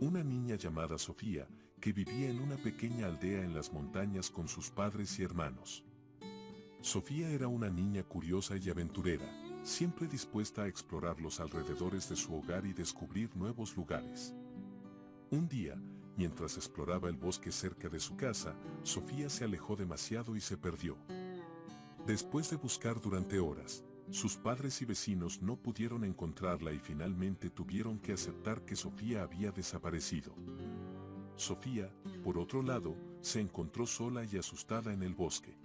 una niña llamada Sofía, que vivía en una pequeña aldea en las montañas con sus padres y hermanos. Sofía era una niña curiosa y aventurera, siempre dispuesta a explorar los alrededores de su hogar y descubrir nuevos lugares. Un día, mientras exploraba el bosque cerca de su casa, Sofía se alejó demasiado y se perdió. Después de buscar durante horas, sus padres y vecinos no pudieron encontrarla y finalmente tuvieron que aceptar que Sofía había desaparecido. Sofía, por otro lado, se encontró sola y asustada en el bosque.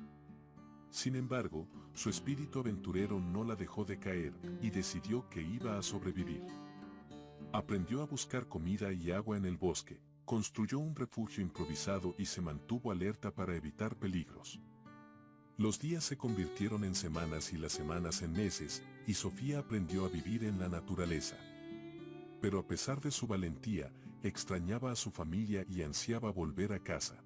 Sin embargo, su espíritu aventurero no la dejó de caer y decidió que iba a sobrevivir. Aprendió a buscar comida y agua en el bosque, construyó un refugio improvisado y se mantuvo alerta para evitar peligros. Los días se convirtieron en semanas y las semanas en meses, y Sofía aprendió a vivir en la naturaleza. Pero a pesar de su valentía, extrañaba a su familia y ansiaba volver a casa.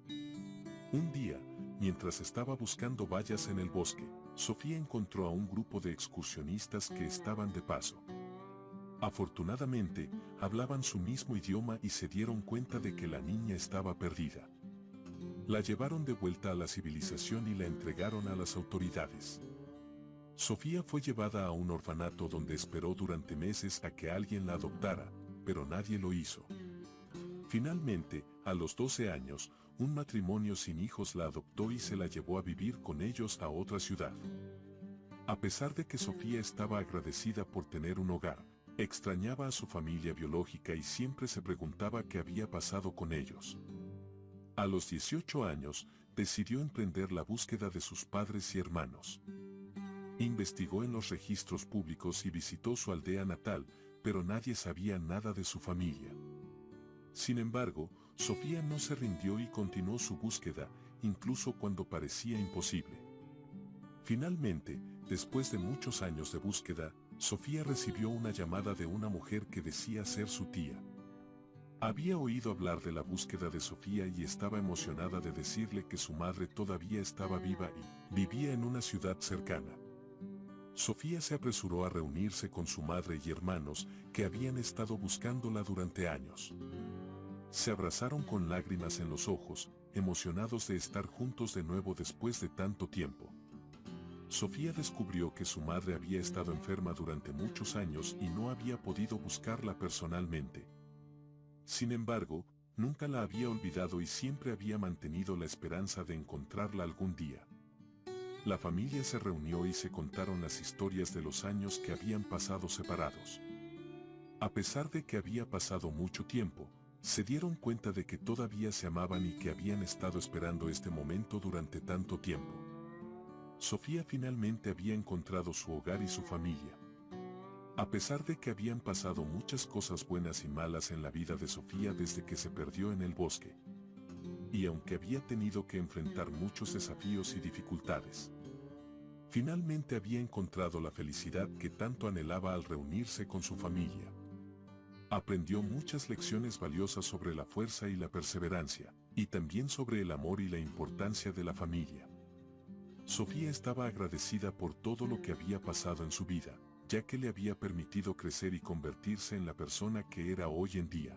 Un día, Mientras estaba buscando vallas en el bosque, Sofía encontró a un grupo de excursionistas que estaban de paso. Afortunadamente, hablaban su mismo idioma y se dieron cuenta de que la niña estaba perdida. La llevaron de vuelta a la civilización y la entregaron a las autoridades. Sofía fue llevada a un orfanato donde esperó durante meses a que alguien la adoptara, pero nadie lo hizo. Finalmente, a los 12 años, un matrimonio sin hijos la adoptó y se la llevó a vivir con ellos a otra ciudad. A pesar de que Sofía estaba agradecida por tener un hogar, extrañaba a su familia biológica y siempre se preguntaba qué había pasado con ellos. A los 18 años, decidió emprender la búsqueda de sus padres y hermanos. Investigó en los registros públicos y visitó su aldea natal, pero nadie sabía nada de su familia. Sin embargo, Sofía no se rindió y continuó su búsqueda, incluso cuando parecía imposible. Finalmente, después de muchos años de búsqueda, Sofía recibió una llamada de una mujer que decía ser su tía. Había oído hablar de la búsqueda de Sofía y estaba emocionada de decirle que su madre todavía estaba viva y vivía en una ciudad cercana. Sofía se apresuró a reunirse con su madre y hermanos que habían estado buscándola durante años. Se abrazaron con lágrimas en los ojos, emocionados de estar juntos de nuevo después de tanto tiempo. Sofía descubrió que su madre había estado enferma durante muchos años y no había podido buscarla personalmente. Sin embargo, nunca la había olvidado y siempre había mantenido la esperanza de encontrarla algún día. La familia se reunió y se contaron las historias de los años que habían pasado separados. A pesar de que había pasado mucho tiempo, se dieron cuenta de que todavía se amaban y que habían estado esperando este momento durante tanto tiempo. Sofía finalmente había encontrado su hogar y su familia. A pesar de que habían pasado muchas cosas buenas y malas en la vida de Sofía desde que se perdió en el bosque, y aunque había tenido que enfrentar muchos desafíos y dificultades, finalmente había encontrado la felicidad que tanto anhelaba al reunirse con su familia. Aprendió muchas lecciones valiosas sobre la fuerza y la perseverancia, y también sobre el amor y la importancia de la familia. Sofía estaba agradecida por todo lo que había pasado en su vida, ya que le había permitido crecer y convertirse en la persona que era hoy en día.